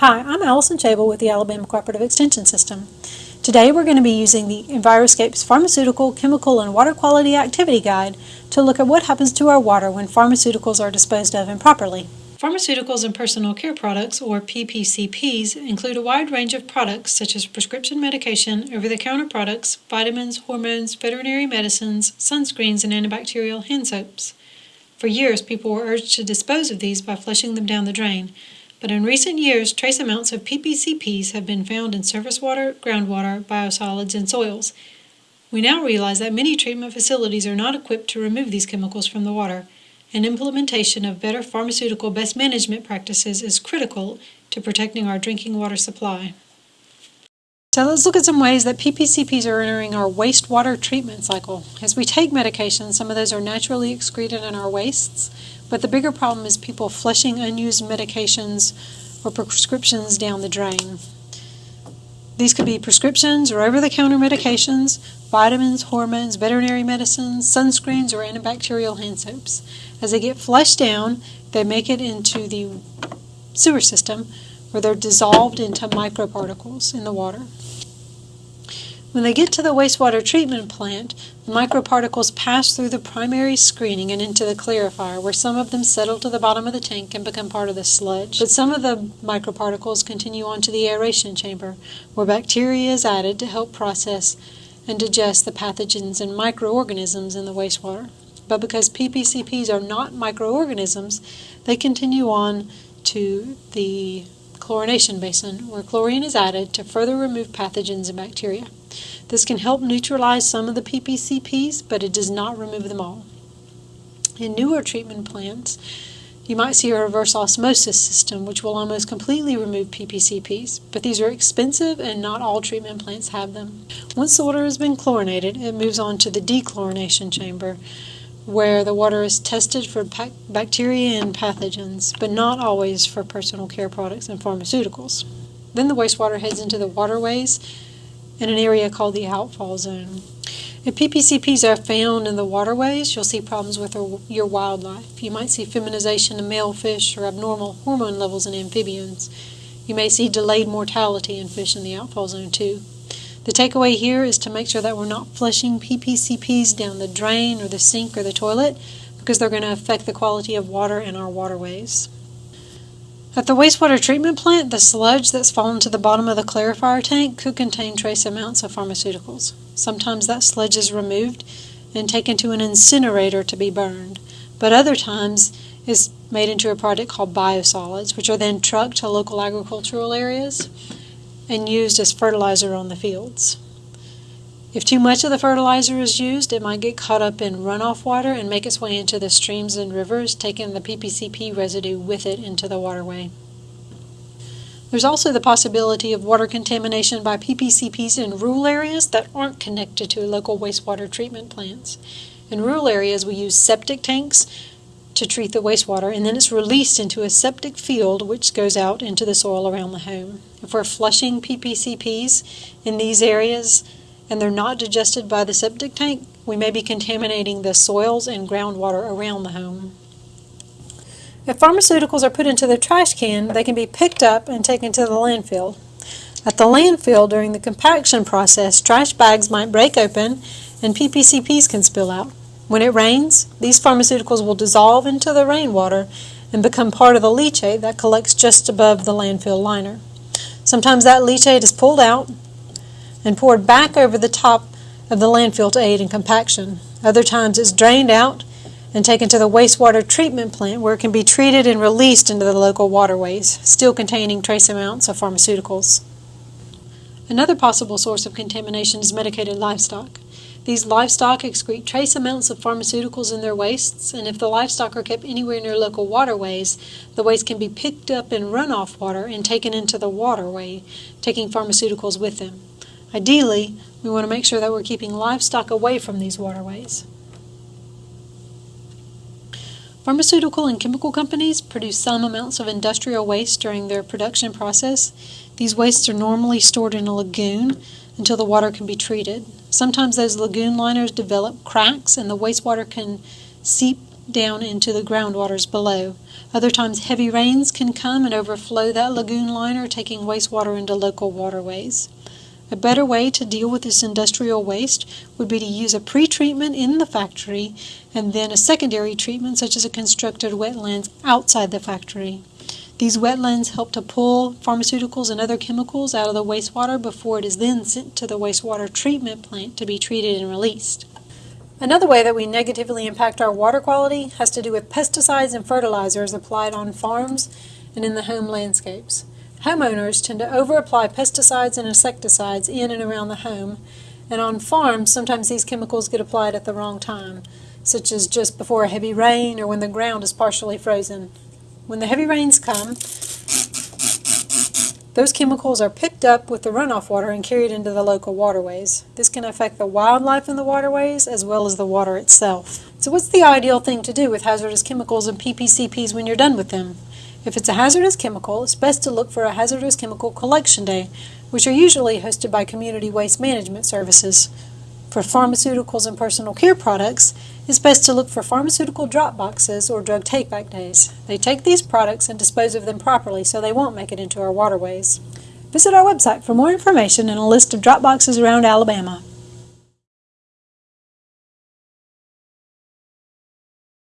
Hi, I'm Allison Chabel with the Alabama Cooperative Extension System. Today we're going to be using the Enviroscape's Pharmaceutical, Chemical, and Water Quality Activity Guide to look at what happens to our water when pharmaceuticals are disposed of improperly. Pharmaceuticals and personal care products, or PPCPs, include a wide range of products such as prescription medication, over-the-counter products, vitamins, hormones, veterinary medicines, sunscreens, and antibacterial hand soaps. For years, people were urged to dispose of these by flushing them down the drain, but in recent years, trace amounts of PPCPs have been found in surface water, groundwater, biosolids, and soils. We now realize that many treatment facilities are not equipped to remove these chemicals from the water, and implementation of better pharmaceutical best management practices is critical to protecting our drinking water supply. So let's look at some ways that PPCPs are entering our wastewater treatment cycle. As we take medications, some of those are naturally excreted in our wastes, but the bigger problem is people flushing unused medications or prescriptions down the drain. These could be prescriptions or over-the-counter medications, vitamins, hormones, veterinary medicines, sunscreens, or antibacterial hand soaps. As they get flushed down, they make it into the sewer system where they're dissolved into microparticles in the water. When they get to the wastewater treatment plant, the microparticles pass through the primary screening and into the clarifier, where some of them settle to the bottom of the tank and become part of the sludge. But some of the microparticles continue on to the aeration chamber, where bacteria is added to help process and digest the pathogens and microorganisms in the wastewater. But because PPCPs are not microorganisms, they continue on to the chlorination basin, where chlorine is added to further remove pathogens and bacteria. This can help neutralize some of the PPCPs, but it does not remove them all. In newer treatment plants, you might see a reverse osmosis system, which will almost completely remove PPCPs, but these are expensive and not all treatment plants have them. Once the water has been chlorinated, it moves on to the dechlorination chamber, where the water is tested for bacteria and pathogens, but not always for personal care products and pharmaceuticals. Then the wastewater heads into the waterways in an area called the outfall zone. If PPCPs are found in the waterways, you'll see problems with your wildlife. You might see feminization in male fish or abnormal hormone levels in amphibians. You may see delayed mortality in fish in the outfall zone too. The takeaway here is to make sure that we're not flushing PPCPs down the drain or the sink or the toilet because they're going to affect the quality of water in our waterways. At the wastewater treatment plant, the sludge that's fallen to the bottom of the clarifier tank could contain trace amounts of pharmaceuticals. Sometimes that sludge is removed and taken to an incinerator to be burned, but other times it's made into a product called biosolids, which are then trucked to local agricultural areas and used as fertilizer on the fields. If too much of the fertilizer is used, it might get caught up in runoff water and make its way into the streams and rivers, taking the PPCP residue with it into the waterway. There's also the possibility of water contamination by PPCPs in rural areas that aren't connected to local wastewater treatment plants. In rural areas, we use septic tanks to treat the wastewater, and then it's released into a septic field which goes out into the soil around the home. If we're flushing PPCPs in these areas, and they're not digested by the septic tank, we may be contaminating the soils and groundwater around the home. If pharmaceuticals are put into the trash can, they can be picked up and taken to the landfill. At the landfill, during the compaction process, trash bags might break open and PPCPs can spill out. When it rains, these pharmaceuticals will dissolve into the rainwater and become part of the leachate that collects just above the landfill liner. Sometimes that leachate is pulled out and poured back over the top of the landfill to aid in compaction. Other times it's drained out and taken to the wastewater treatment plant where it can be treated and released into the local waterways, still containing trace amounts of pharmaceuticals. Another possible source of contamination is medicated livestock. These livestock excrete trace amounts of pharmaceuticals in their wastes, and if the livestock are kept anywhere near local waterways, the waste can be picked up in runoff water and taken into the waterway, taking pharmaceuticals with them. Ideally, we want to make sure that we're keeping livestock away from these waterways. Pharmaceutical and chemical companies produce some amounts of industrial waste during their production process. These wastes are normally stored in a lagoon until the water can be treated. Sometimes those lagoon liners develop cracks and the wastewater can seep down into the groundwaters below. Other times, heavy rains can come and overflow that lagoon liner, taking wastewater into local waterways. A better way to deal with this industrial waste would be to use a pre-treatment in the factory and then a secondary treatment such as a constructed wetlands outside the factory. These wetlands help to pull pharmaceuticals and other chemicals out of the wastewater before it is then sent to the wastewater treatment plant to be treated and released. Another way that we negatively impact our water quality has to do with pesticides and fertilizers applied on farms and in the home landscapes. Homeowners tend to over-apply pesticides and insecticides in and around the home, and on farms, sometimes these chemicals get applied at the wrong time, such as just before a heavy rain or when the ground is partially frozen. When the heavy rains come, those chemicals are picked up with the runoff water and carried into the local waterways. This can affect the wildlife in the waterways as well as the water itself. So what's the ideal thing to do with hazardous chemicals and PPCPs when you're done with them? If it's a hazardous chemical, it's best to look for a hazardous chemical collection day, which are usually hosted by community waste management services. For pharmaceuticals and personal care products, it's best to look for pharmaceutical drop boxes or drug take-back days. They take these products and dispose of them properly so they won't make it into our waterways. Visit our website for more information and a list of drop boxes around Alabama.